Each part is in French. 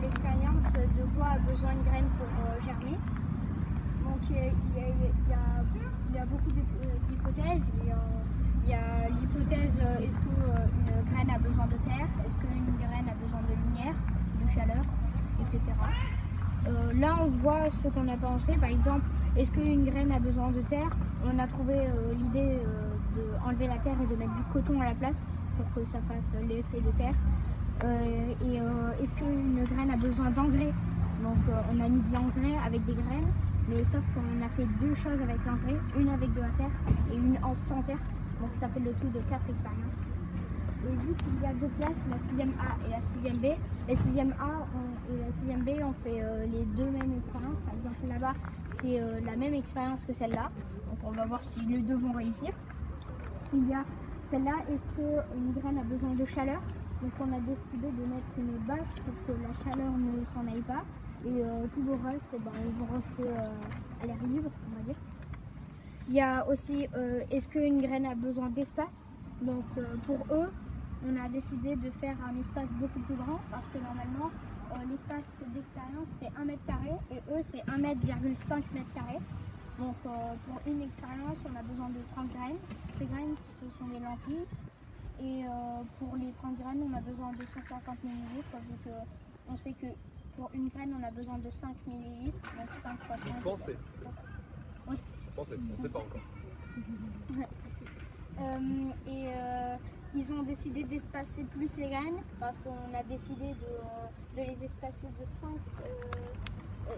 l'expérience de quoi a besoin une graine pour euh, germer. Donc il y a, beaucoup d'hyp- euh, d'hypothèses. Il y a- l'hypothèse euh, est-ce qu'une graine a besoin de terre, est-ce qu'une graine a besoin de lumière, de chaleur, etc. Euh, là, on voit ce qu'on a pensé. Par exemple, est-ce qu'une graine a besoin de terre? On a trouvé euh, l'idée euh, d'enlever la terre et de mettre du coton à la place pour que ça fasse l'effet de terre. Euh, et euh, est-ce qu'une graine a besoin d'engrais Donc, euh, on a mis de l'engrais avec des graines, mais sauf qu'on a fait deux choses avec l'engrais, une avec de la terre et une en sans terre. Donc, ça fait le tout de quatre expériences. Et vu qu'il y a deux classes, la 6e A et la 6e B, la 6e A et la 6e B, on fait les deux mêmes expériences. Par exemple, là-bas, c'est la même expérience que celle-là. Donc, on va voir si les deux vont réussir. Il y a celle-là, est-ce qu'une graine a besoin de chaleur Donc, on a décidé de mettre une bâche pour que la chaleur ne s'en aille pas. Et euh, tout le eh ben, ils vont rester euh, à l'air libre, on va dire. Il y a aussi, euh, est-ce qu'une graine a besoin d'espace? Donc, euh, pour eux, on a décidé de faire un espace beaucoup plus grand parce que normalement l'espace d'expérience c'est 1 mètre carré et eux c'est 1 mètre, 5 mètres carrés. Donc pour une expérience on a besoin de 30 graines. Ces graines ce sont des lentilles et euh, pour les 30 graines on a besoin de 150 millilitres vu que on sait que pour une graine on a besoin de 5 millilitres donc 5 fois 30. Pensez. Oui. Pensez, on ne sait pas encore. Euh, et euh, ils ont décidé d'espacer plus les graines parce qu'on a décidé de, de les espacer de 5, euh,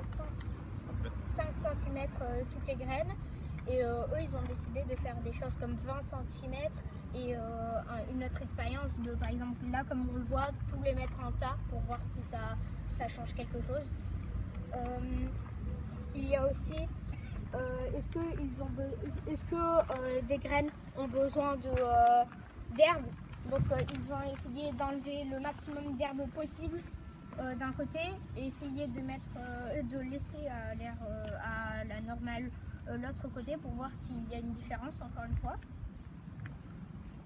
5, cm toutes les graines. Et euh, eux, ils ont décidé de faire des choses comme 20 cm et euh, un- une autre expérience de, par exemple, là, comme on le voit, tous les mettre en tas pour voir si ça, ça change quelque chose. Euh, il y a aussi est-ce que, des graines ont besoin d'herbe? Donc ils ont essayé d'enlever le maximum d'herbe possible d'un côté et essayer de mettre, de laisser l'air à la normale l'autre côté pour voir s'il y a une différence encore une fois.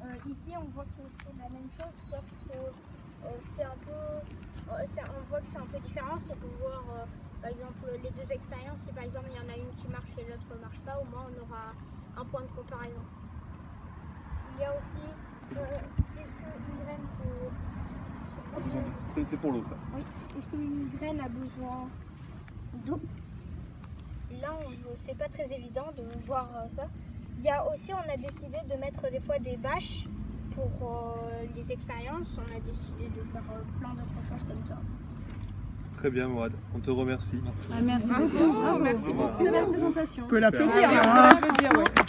Euh, ici on voit que c'est la même chose sauf que euh, c'est un peu, euh, on voit que c'est un peu différent, c'est pour voir euh, par exemple, les deux expériences, si par exemple il y en a une qui marche et l'autre ne marche pas, au moins on aura un point de comparaison. Il y a aussi, euh, est-ce qu'une graine peut... C'est c'est pour l'eau ça. Oui, est-ce qu'une graine a besoin d'eau? Là, c'est pas très évident de voir euh, ça. Il y a aussi, on a décidé de mettre des fois des bâches pour euh, les expériences. On a décidé de faire euh, plein d'autres choses comme ça. Très bien, Mourad. On te remercie. merci beaucoup. merci beaucoup de la présentation. On peut l'applaudir. On peut l'applaudir, ouais.